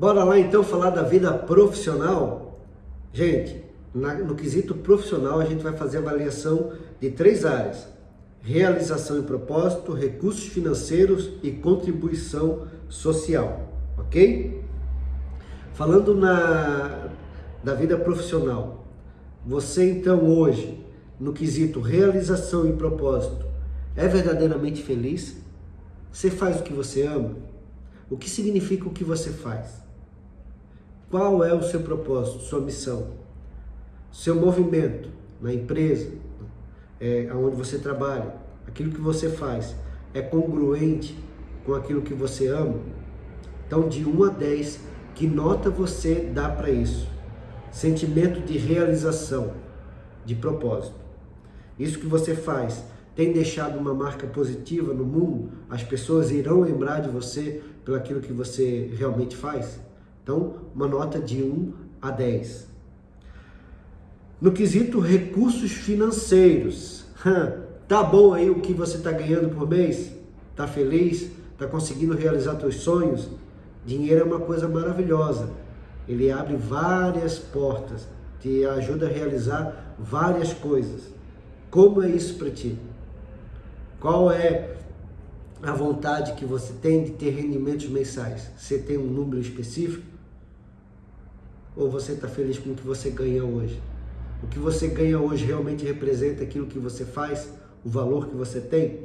Bora lá então falar da vida profissional? Gente, na, no quesito profissional a gente vai fazer avaliação de três áreas. Realização e propósito, recursos financeiros e contribuição social, ok? Falando na, da vida profissional, você então hoje, no quesito realização e propósito, é verdadeiramente feliz? Você faz o que você ama? O que significa o que você faz? Qual é o seu propósito, sua missão? Seu movimento na empresa, é, onde você trabalha, aquilo que você faz, é congruente com aquilo que você ama? Então, de 1 a 10, que nota você dá para isso? Sentimento de realização, de propósito. Isso que você faz tem deixado uma marca positiva no mundo? As pessoas irão lembrar de você pelo aquilo que você realmente faz? Então, uma nota de 1 a 10. No quesito recursos financeiros, tá bom aí o que você está ganhando por mês? Tá feliz? Tá conseguindo realizar seus sonhos? Dinheiro é uma coisa maravilhosa. Ele abre várias portas, te ajuda a realizar várias coisas. Como é isso para ti? Qual é a vontade que você tem de ter rendimentos mensais? Você tem um número específico? Ou você está feliz com o que você ganha hoje? O que você ganha hoje realmente representa aquilo que você faz, o valor que você tem?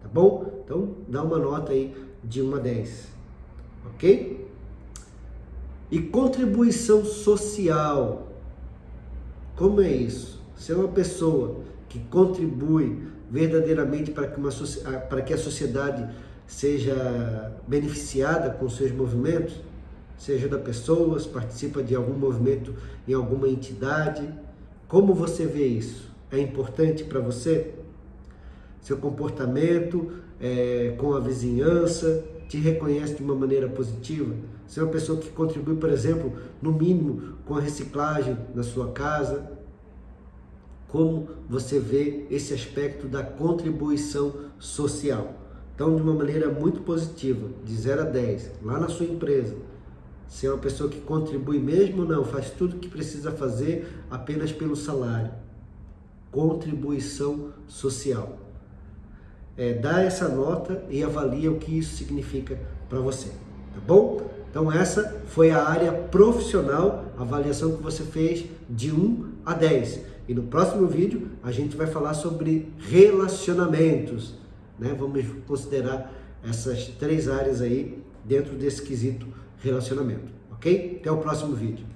Tá bom? Então, dá uma nota aí de 1 a 10. Ok? E contribuição social. Como é isso? Ser é uma pessoa que contribui verdadeiramente para que, uma, para que a sociedade seja beneficiada com seus movimentos, seja da pessoas, participa de algum movimento em alguma entidade. Como você vê isso? É importante para você? Seu comportamento é, com a vizinhança te reconhece de uma maneira positiva? Você é uma pessoa que contribui, por exemplo, no mínimo com a reciclagem na sua casa, como você vê esse aspecto da contribuição social. Então, de uma maneira muito positiva, de 0 a 10, lá na sua empresa, se é uma pessoa que contribui mesmo ou não, faz tudo o que precisa fazer apenas pelo salário. Contribuição social. É, dá essa nota e avalia o que isso significa para você, tá bom? Então essa foi a área profissional, avaliação que você fez de 1 a 10. E no próximo vídeo a gente vai falar sobre relacionamentos. Né? Vamos considerar essas três áreas aí dentro desse quesito relacionamento. Ok? Até o próximo vídeo.